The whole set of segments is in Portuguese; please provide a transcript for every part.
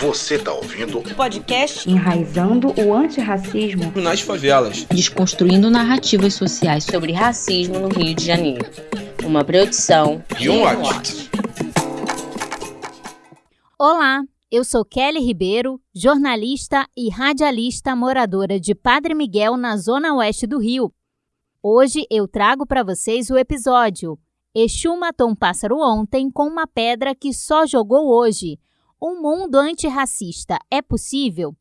Você está ouvindo o podcast Enraizando o Antirracismo nas Favelas, desconstruindo narrativas sociais sobre racismo no Rio de Janeiro. Uma produção e um watch. Olá, eu sou Kelly Ribeiro, jornalista e radialista moradora de Padre Miguel, na zona oeste do Rio. Hoje eu trago para vocês o episódio Exu matou um pássaro ontem com uma pedra que só jogou hoje um mundo antirracista é possível?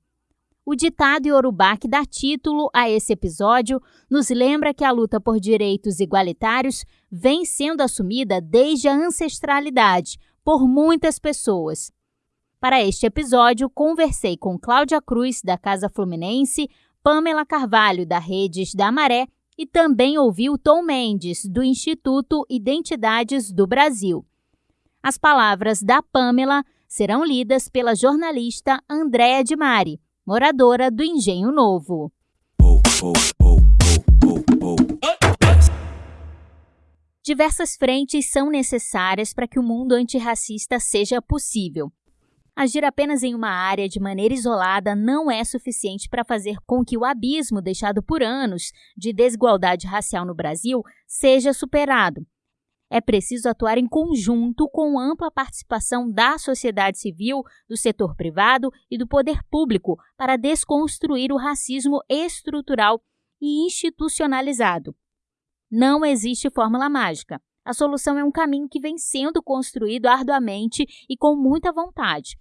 O ditado iorubá que dá título a esse episódio nos lembra que a luta por direitos igualitários vem sendo assumida desde a ancestralidade por muitas pessoas. Para este episódio, conversei com Cláudia Cruz, da Casa Fluminense, Pamela Carvalho, da Redes da Maré, e também ouvi Tom Mendes, do Instituto Identidades do Brasil. As palavras da Pamela serão lidas pela jornalista Andréa de Mari, moradora do Engenho Novo. Diversas frentes são necessárias para que o mundo antirracista seja possível. Agir apenas em uma área de maneira isolada não é suficiente para fazer com que o abismo deixado por anos de desigualdade racial no Brasil seja superado. É preciso atuar em conjunto com ampla participação da sociedade civil, do setor privado e do poder público para desconstruir o racismo estrutural e institucionalizado. Não existe fórmula mágica. A solução é um caminho que vem sendo construído arduamente e com muita vontade.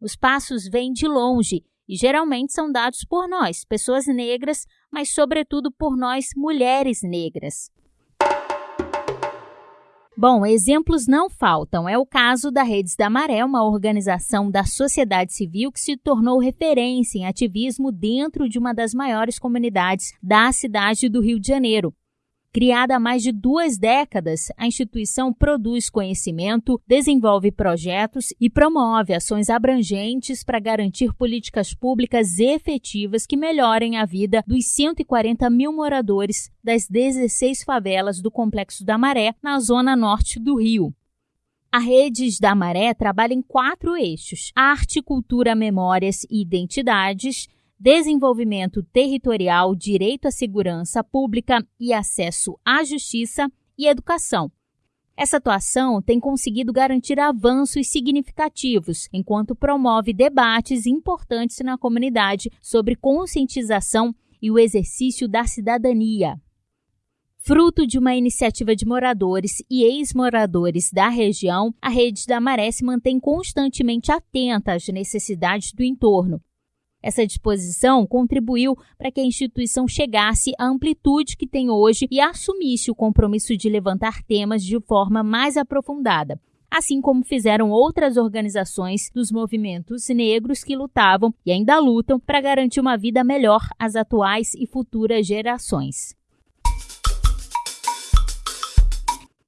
Os passos vêm de longe e geralmente são dados por nós, pessoas negras, mas sobretudo por nós, mulheres negras. Bom, exemplos não faltam. É o caso da Redes da Maré, uma organização da sociedade civil que se tornou referência em ativismo dentro de uma das maiores comunidades da cidade do Rio de Janeiro. Criada há mais de duas décadas, a instituição produz conhecimento, desenvolve projetos e promove ações abrangentes para garantir políticas públicas efetivas que melhorem a vida dos 140 mil moradores das 16 favelas do Complexo da Maré, na zona norte do Rio. A Redes da Maré trabalha em quatro eixos: arte, cultura, memórias e identidades desenvolvimento territorial, direito à segurança pública e acesso à justiça e educação. Essa atuação tem conseguido garantir avanços significativos, enquanto promove debates importantes na comunidade sobre conscientização e o exercício da cidadania. Fruto de uma iniciativa de moradores e ex-moradores da região, a Rede da Maré se mantém constantemente atenta às necessidades do entorno, essa disposição contribuiu para que a instituição chegasse à amplitude que tem hoje e assumisse o compromisso de levantar temas de forma mais aprofundada, assim como fizeram outras organizações dos movimentos negros que lutavam e ainda lutam para garantir uma vida melhor às atuais e futuras gerações.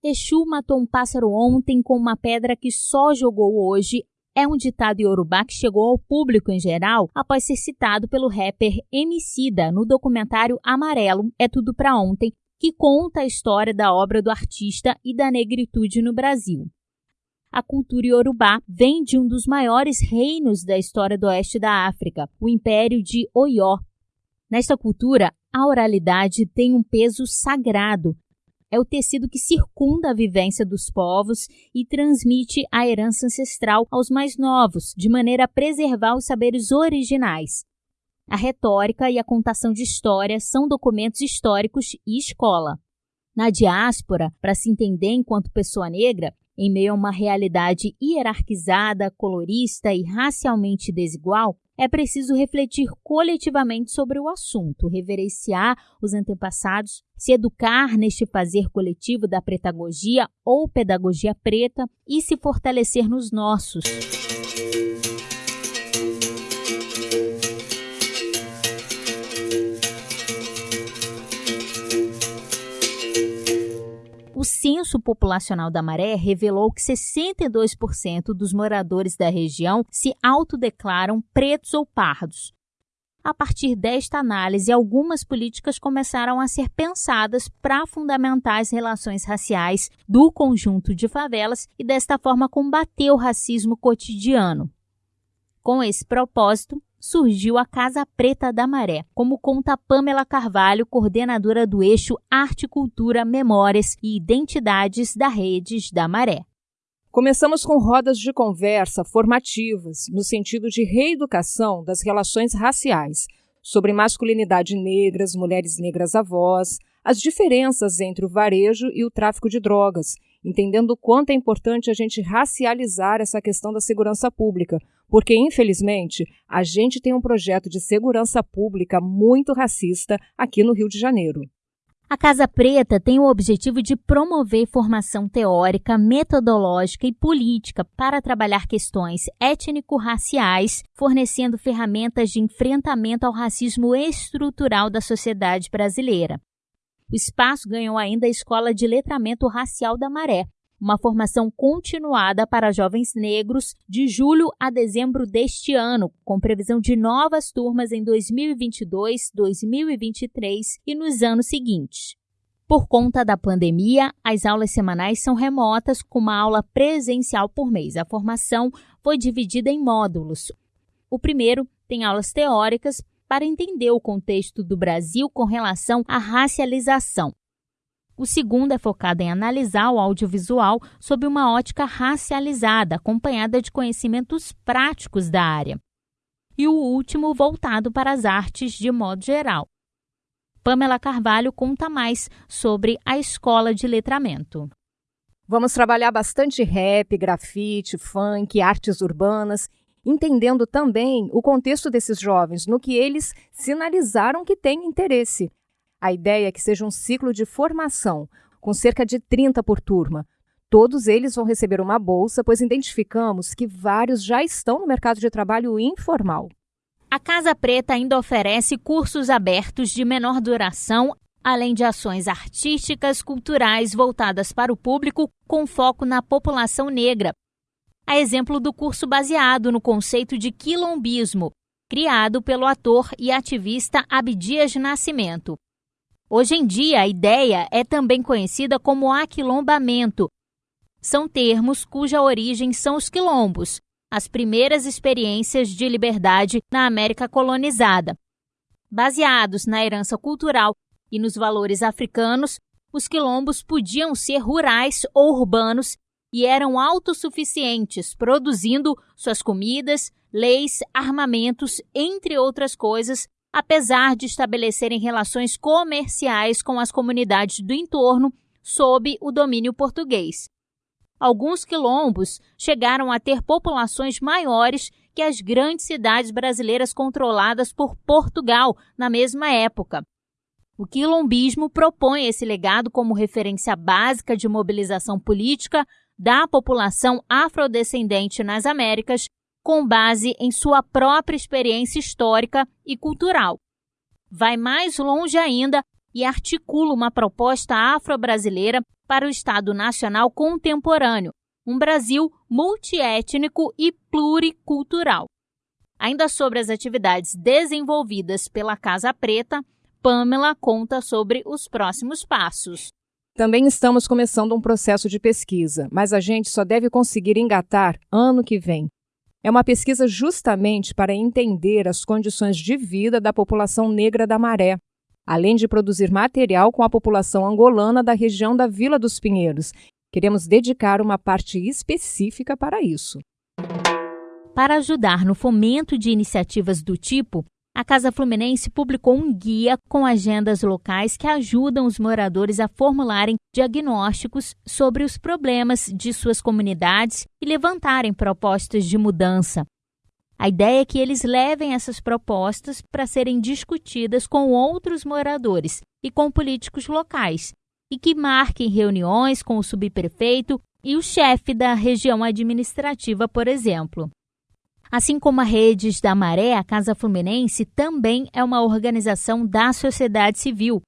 Exu matou um pássaro ontem com uma pedra que só jogou hoje é um ditado iorubá que chegou ao público em geral após ser citado pelo rapper Emicida no documentário Amarelo É Tudo Pra Ontem, que conta a história da obra do artista e da negritude no Brasil. A cultura iorubá vem de um dos maiores reinos da história do oeste da África, o Império de Oió. Nesta cultura, a oralidade tem um peso sagrado, é o tecido que circunda a vivência dos povos e transmite a herança ancestral aos mais novos, de maneira a preservar os saberes originais. A retórica e a contação de história são documentos históricos e escola. Na diáspora, para se entender enquanto pessoa negra, em meio a uma realidade hierarquizada, colorista e racialmente desigual, é preciso refletir coletivamente sobre o assunto, reverenciar os antepassados, se educar neste fazer coletivo da pretagogia ou pedagogia preta e se fortalecer nos nossos. O censo populacional da Maré revelou que 62% dos moradores da região se autodeclaram pretos ou pardos. A partir desta análise, algumas políticas começaram a ser pensadas para fundamentar as relações raciais do conjunto de favelas e, desta forma, combater o racismo cotidiano. Com esse propósito, surgiu a Casa Preta da Maré, como conta Pamela Carvalho, coordenadora do eixo Arte, Cultura, Memórias e Identidades da Redes da Maré. Começamos com rodas de conversa formativas, no sentido de reeducação das relações raciais, sobre masculinidade negras, mulheres negras avós, as diferenças entre o varejo e o tráfico de drogas, entendendo o quanto é importante a gente racializar essa questão da segurança pública, porque, infelizmente, a gente tem um projeto de segurança pública muito racista aqui no Rio de Janeiro. A Casa Preta tem o objetivo de promover formação teórica, metodológica e política para trabalhar questões étnico-raciais, fornecendo ferramentas de enfrentamento ao racismo estrutural da sociedade brasileira. O espaço ganhou ainda a Escola de Letramento Racial da Maré, uma formação continuada para jovens negros de julho a dezembro deste ano, com previsão de novas turmas em 2022, 2023 e nos anos seguintes. Por conta da pandemia, as aulas semanais são remotas, com uma aula presencial por mês. A formação foi dividida em módulos. O primeiro tem aulas teóricas para entender o contexto do Brasil com relação à racialização. O segundo é focado em analisar o audiovisual sob uma ótica racializada, acompanhada de conhecimentos práticos da área. E o último voltado para as artes de modo geral. Pamela Carvalho conta mais sobre a escola de letramento. Vamos trabalhar bastante rap, grafite, funk, artes urbanas, entendendo também o contexto desses jovens, no que eles sinalizaram que têm interesse. A ideia é que seja um ciclo de formação, com cerca de 30 por turma. Todos eles vão receber uma bolsa, pois identificamos que vários já estão no mercado de trabalho informal. A Casa Preta ainda oferece cursos abertos de menor duração, além de ações artísticas, culturais voltadas para o público com foco na população negra. A exemplo do curso baseado no conceito de quilombismo, criado pelo ator e ativista Abdias Nascimento. Hoje em dia, a ideia é também conhecida como aquilombamento. São termos cuja origem são os quilombos, as primeiras experiências de liberdade na América colonizada. Baseados na herança cultural e nos valores africanos, os quilombos podiam ser rurais ou urbanos e eram autossuficientes, produzindo suas comidas, leis, armamentos, entre outras coisas, apesar de estabelecerem relações comerciais com as comunidades do entorno sob o domínio português. Alguns quilombos chegaram a ter populações maiores que as grandes cidades brasileiras controladas por Portugal na mesma época. O quilombismo propõe esse legado como referência básica de mobilização política da população afrodescendente nas Américas com base em sua própria experiência histórica e cultural. Vai mais longe ainda e articula uma proposta afro-brasileira para o Estado Nacional contemporâneo, um Brasil multiétnico e pluricultural. Ainda sobre as atividades desenvolvidas pela Casa Preta, Pamela conta sobre os próximos passos. Também estamos começando um processo de pesquisa, mas a gente só deve conseguir engatar ano que vem. É uma pesquisa justamente para entender as condições de vida da população negra da Maré, além de produzir material com a população angolana da região da Vila dos Pinheiros. Queremos dedicar uma parte específica para isso. Para ajudar no fomento de iniciativas do tipo, a Casa Fluminense publicou um guia com agendas locais que ajudam os moradores a formularem diagnósticos sobre os problemas de suas comunidades e levantarem propostas de mudança. A ideia é que eles levem essas propostas para serem discutidas com outros moradores e com políticos locais, e que marquem reuniões com o subprefeito e o chefe da região administrativa, por exemplo. Assim como a Redes da Maré, a Casa Fluminense também é uma organização da sociedade civil.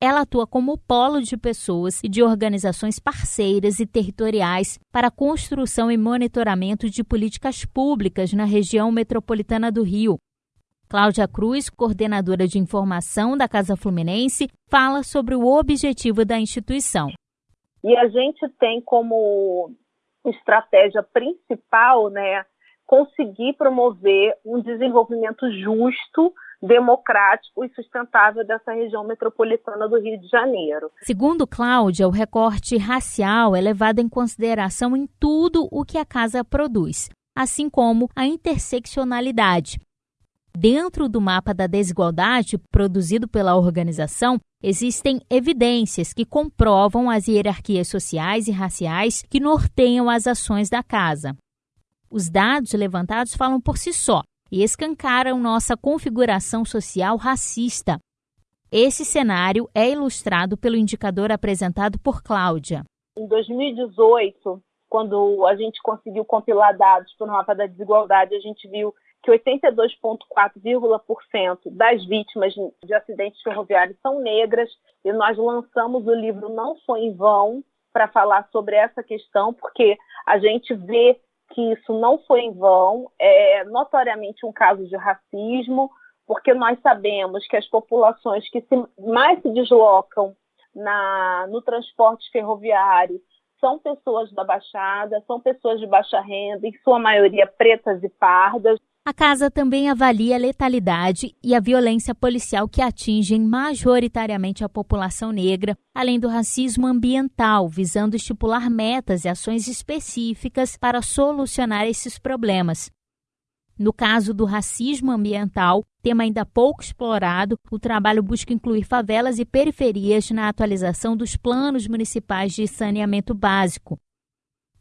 Ela atua como polo de pessoas e de organizações parceiras e territoriais para a construção e monitoramento de políticas públicas na região metropolitana do Rio. Cláudia Cruz, coordenadora de informação da Casa Fluminense, fala sobre o objetivo da instituição. E a gente tem como estratégia principal, né, conseguir promover um desenvolvimento justo, democrático e sustentável dessa região metropolitana do Rio de Janeiro. Segundo Cláudia, o recorte racial é levado em consideração em tudo o que a casa produz, assim como a interseccionalidade. Dentro do mapa da desigualdade produzido pela organização, existem evidências que comprovam as hierarquias sociais e raciais que norteiam as ações da casa. Os dados levantados falam por si só e escancaram nossa configuração social racista. Esse cenário é ilustrado pelo indicador apresentado por Cláudia. Em 2018, quando a gente conseguiu compilar dados para o mapa da desigualdade, a gente viu que 82,4% das vítimas de acidentes ferroviários são negras, e nós lançamos o livro Não Foi em Vão para falar sobre essa questão, porque a gente vê que isso não foi em vão, é notoriamente um caso de racismo, porque nós sabemos que as populações que se, mais se deslocam na, no transporte ferroviário são pessoas da Baixada, são pessoas de baixa renda, em sua maioria pretas e pardas. A casa também avalia a letalidade e a violência policial que atingem majoritariamente a população negra, além do racismo ambiental, visando estipular metas e ações específicas para solucionar esses problemas. No caso do racismo ambiental, tema ainda pouco explorado, o trabalho busca incluir favelas e periferias na atualização dos planos municipais de saneamento básico.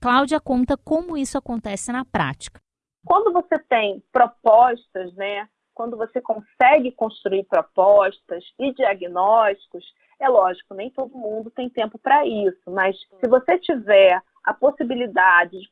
Cláudia conta como isso acontece na prática. Quando você tem propostas, né, quando você consegue construir propostas e diagnósticos, é lógico, nem todo mundo tem tempo para isso, mas se você tiver a possibilidade de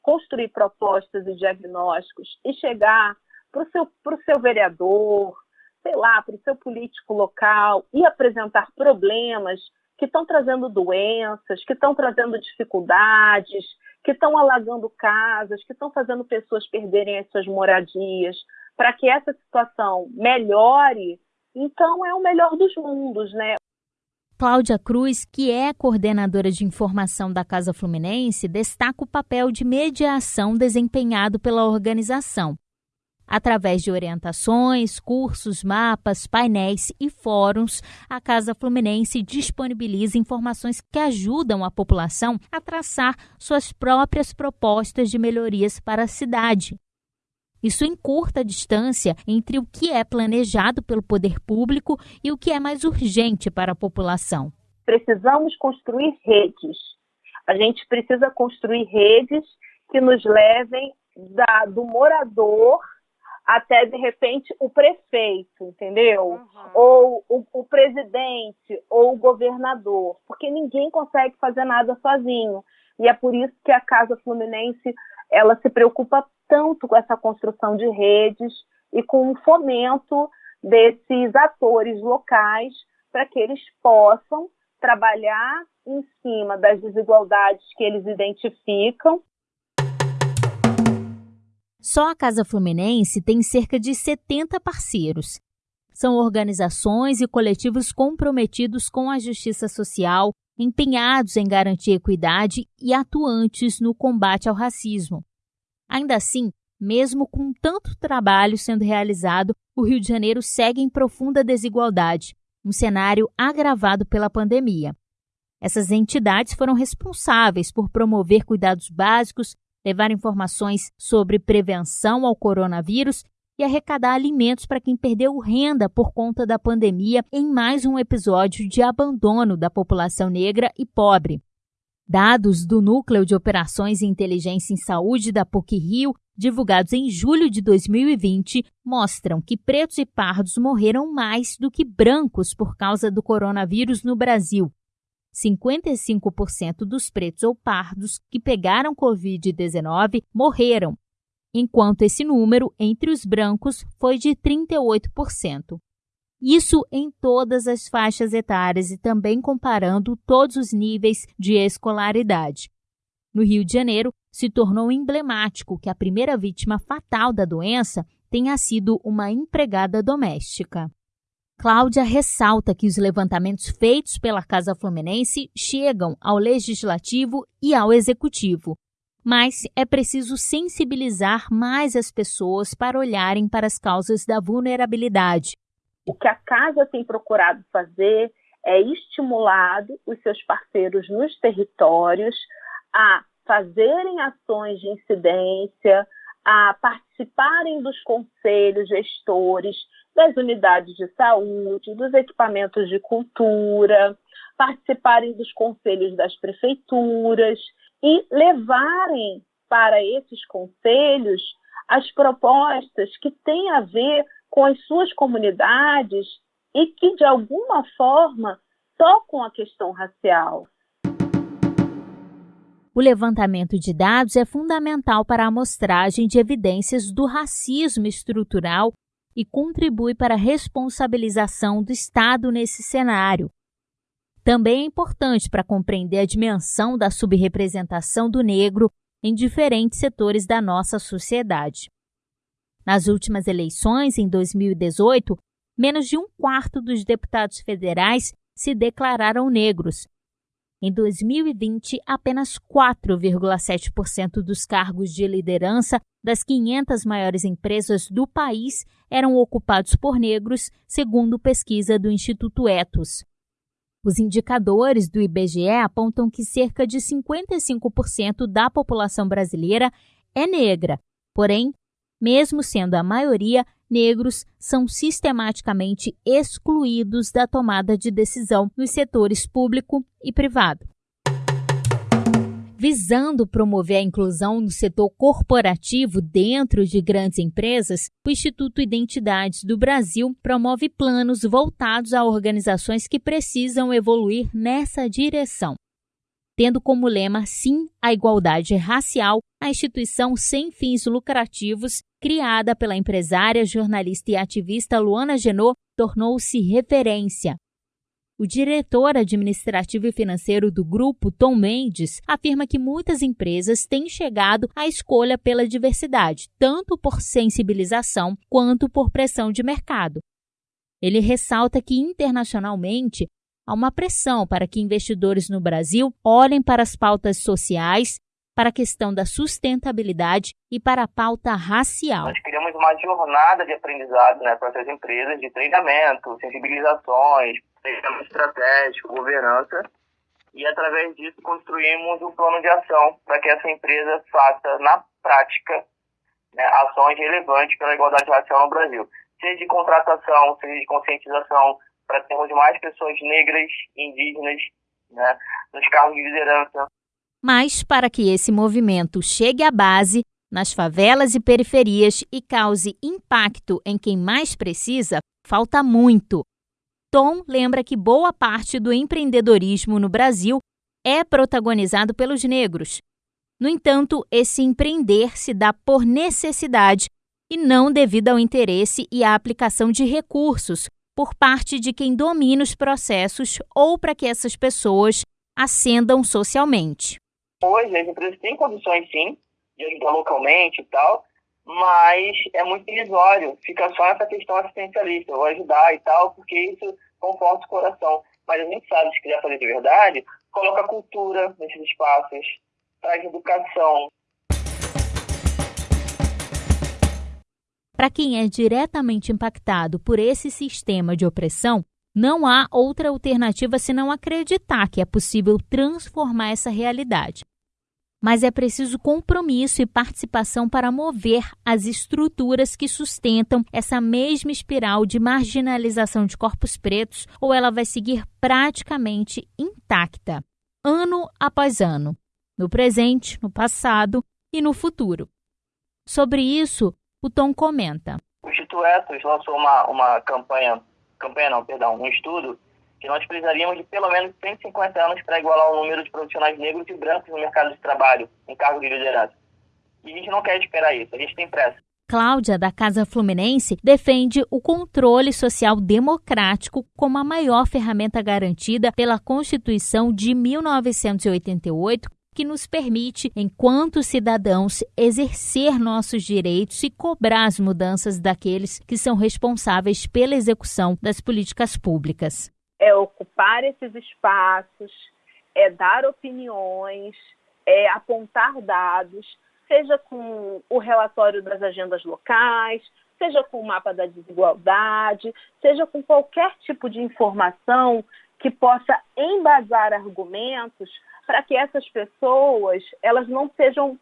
construir propostas e diagnósticos e chegar para o seu, seu vereador, sei lá, para o seu político local e apresentar problemas que estão trazendo doenças, que estão trazendo dificuldades, que estão alagando casas, que estão fazendo pessoas perderem as suas moradias, para que essa situação melhore, então é o melhor dos mundos, né? Cláudia Cruz, que é coordenadora de informação da Casa Fluminense, destaca o papel de mediação desempenhado pela organização. Através de orientações, cursos, mapas, painéis e fóruns, a Casa Fluminense disponibiliza informações que ajudam a população a traçar suas próprias propostas de melhorias para a cidade. Isso encurta a distância entre o que é planejado pelo poder público e o que é mais urgente para a população. Precisamos construir redes. A gente precisa construir redes que nos levem da, do morador até de repente o prefeito, entendeu? Uhum. Ou o, o, presidente ou o governador, porque ninguém consegue fazer nada sozinho. E é por isso que a Casa Fluminense ela se preocupa tanto com essa construção de redes e com o fomento desses atores locais para que eles possam trabalhar em cima das desigualdades que eles identificam só a Casa Fluminense tem cerca de 70 parceiros. São organizações e coletivos comprometidos com a justiça social, empenhados em garantir equidade e atuantes no combate ao racismo. Ainda assim, mesmo com tanto trabalho sendo realizado, o Rio de Janeiro segue em profunda desigualdade, um cenário agravado pela pandemia. Essas entidades foram responsáveis por promover cuidados básicos levar informações sobre prevenção ao coronavírus e arrecadar alimentos para quem perdeu renda por conta da pandemia em mais um episódio de abandono da população negra e pobre. Dados do Núcleo de Operações e Inteligência em Saúde da PUC-Rio, divulgados em julho de 2020, mostram que pretos e pardos morreram mais do que brancos por causa do coronavírus no Brasil, 55% dos pretos ou pardos que pegaram Covid-19 morreram, enquanto esse número entre os brancos foi de 38%. Isso em todas as faixas etárias e também comparando todos os níveis de escolaridade. No Rio de Janeiro, se tornou emblemático que a primeira vítima fatal da doença tenha sido uma empregada doméstica. Cláudia ressalta que os levantamentos feitos pela Casa Fluminense chegam ao Legislativo e ao Executivo, mas é preciso sensibilizar mais as pessoas para olharem para as causas da vulnerabilidade. O que a Casa tem procurado fazer é estimular os seus parceiros nos territórios a fazerem ações de incidência, a participarem dos conselhos gestores das unidades de saúde, dos equipamentos de cultura, participarem dos conselhos das prefeituras e levarem para esses conselhos as propostas que têm a ver com as suas comunidades e que, de alguma forma, tocam a questão racial. O levantamento de dados é fundamental para a amostragem de evidências do racismo estrutural e contribui para a responsabilização do Estado nesse cenário. Também é importante para compreender a dimensão da subrepresentação do negro em diferentes setores da nossa sociedade. Nas últimas eleições, em 2018, menos de um quarto dos deputados federais se declararam negros, em 2020, apenas 4,7% dos cargos de liderança das 500 maiores empresas do país eram ocupados por negros, segundo pesquisa do Instituto Etos. Os indicadores do IBGE apontam que cerca de 55% da população brasileira é negra, porém, mesmo sendo a maioria, negros são sistematicamente excluídos da tomada de decisão nos setores público e privado. Visando promover a inclusão no setor corporativo dentro de grandes empresas, o Instituto Identidades do Brasil promove planos voltados a organizações que precisam evoluir nessa direção tendo como lema Sim à Igualdade Racial, a instituição sem fins lucrativos, criada pela empresária, jornalista e ativista Luana Genot, tornou-se referência. O diretor administrativo e financeiro do grupo, Tom Mendes, afirma que muitas empresas têm chegado à escolha pela diversidade, tanto por sensibilização quanto por pressão de mercado. Ele ressalta que internacionalmente há uma pressão para que investidores no Brasil olhem para as pautas sociais, para a questão da sustentabilidade e para a pauta racial. Nós criamos uma jornada de aprendizado né, para essas empresas de treinamento, sensibilizações, treinamento estratégico, governança, e através disso construímos um plano de ação para que essa empresa faça na prática né, ações relevantes pela igualdade racial no Brasil, seja de contratação, seja de conscientização, para termos mais pessoas negras, indígenas, né, nos cargos de liderança. Mas para que esse movimento chegue à base, nas favelas e periferias e cause impacto em quem mais precisa, falta muito. Tom lembra que boa parte do empreendedorismo no Brasil é protagonizado pelos negros. No entanto, esse empreender se dá por necessidade e não devido ao interesse e à aplicação de recursos, por parte de quem domina os processos ou para que essas pessoas ascendam socialmente. Hoje as empresas têm condições sim de ajudar localmente e tal, mas é muito irrisório, fica só essa questão assistencialista, vou ajudar e tal, porque isso conforta o coração. Mas a gente sabe, se quiser fazer de verdade, coloca cultura nesses espaços, traz educação, Para quem é diretamente impactado por esse sistema de opressão, não há outra alternativa senão acreditar que é possível transformar essa realidade. Mas é preciso compromisso e participação para mover as estruturas que sustentam essa mesma espiral de marginalização de corpos pretos, ou ela vai seguir praticamente intacta, ano após ano, no presente, no passado e no futuro. Sobre isso, o Tom comenta. O Instituto Etos lançou uma, uma campanha, campanha não, perdão, um estudo que nós precisaríamos de pelo menos 150 anos para igualar o número de profissionais negros e brancos no mercado de trabalho, em cargo de liderança. E a gente não quer esperar isso, a gente tem pressa. Cláudia, da Casa Fluminense, defende o controle social democrático como a maior ferramenta garantida pela Constituição de 1988 que nos permite, enquanto cidadãos, exercer nossos direitos e cobrar as mudanças daqueles que são responsáveis pela execução das políticas públicas. É ocupar esses espaços, é dar opiniões, é apontar dados, seja com o relatório das agendas locais, seja com o mapa da desigualdade, seja com qualquer tipo de informação que possa embasar argumentos para que essas pessoas elas não sejam,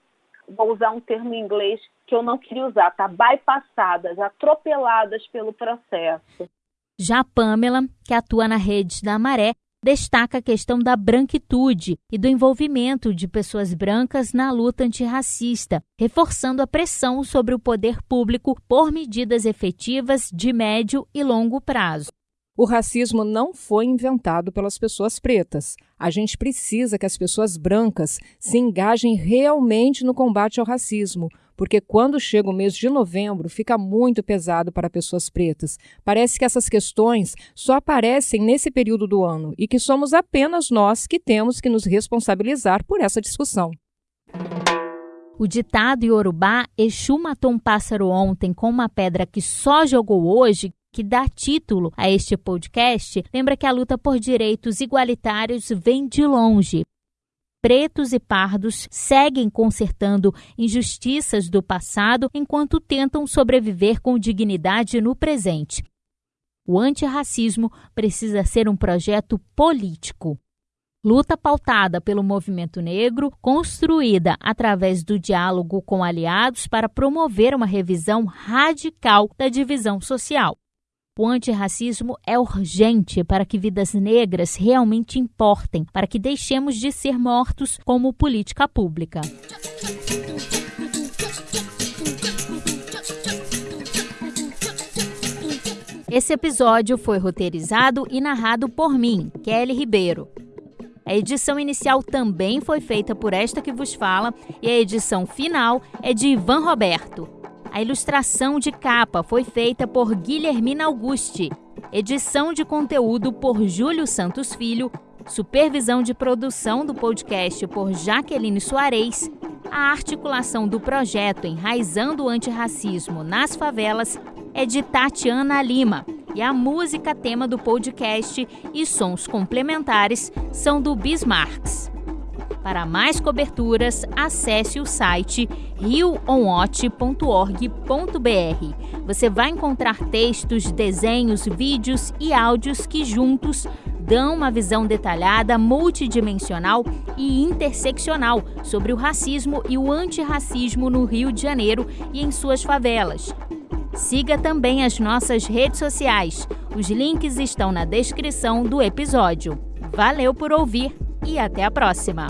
vou usar um termo em inglês que eu não queria usar, tá? Bypassadas, atropeladas pelo processo. Já a Pamela, que atua na rede da Maré, destaca a questão da branquitude e do envolvimento de pessoas brancas na luta antirracista, reforçando a pressão sobre o poder público por medidas efetivas de médio e longo prazo. O racismo não foi inventado pelas pessoas pretas. A gente precisa que as pessoas brancas se engajem realmente no combate ao racismo, porque quando chega o mês de novembro fica muito pesado para pessoas pretas. Parece que essas questões só aparecem nesse período do ano e que somos apenas nós que temos que nos responsabilizar por essa discussão. O ditado iorubá Exu matou um pássaro ontem com uma pedra que só jogou hoje que dá título a este podcast, lembra que a luta por direitos igualitários vem de longe. Pretos e pardos seguem consertando injustiças do passado enquanto tentam sobreviver com dignidade no presente. O antirracismo precisa ser um projeto político. Luta pautada pelo movimento negro, construída através do diálogo com aliados para promover uma revisão radical da divisão social. O antirracismo é urgente para que vidas negras realmente importem, para que deixemos de ser mortos como política pública. Esse episódio foi roteirizado e narrado por mim, Kelly Ribeiro. A edição inicial também foi feita por esta que vos fala e a edição final é de Ivan Roberto. A ilustração de capa foi feita por Guilhermina Augusti. Edição de conteúdo por Júlio Santos Filho. Supervisão de produção do podcast por Jaqueline Soares. A articulação do projeto Enraizando o Antirracismo nas Favelas é de Tatiana Lima. E a música tema do podcast e sons complementares são do Bismarcks. Para mais coberturas, acesse o site rioonwatch.org.br. Você vai encontrar textos, desenhos, vídeos e áudios que juntos dão uma visão detalhada, multidimensional e interseccional sobre o racismo e o antirracismo no Rio de Janeiro e em suas favelas. Siga também as nossas redes sociais. Os links estão na descrição do episódio. Valeu por ouvir e até a próxima!